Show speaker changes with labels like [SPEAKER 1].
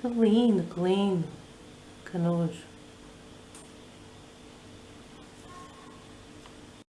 [SPEAKER 1] Que lindo, que lindo. Que nojo.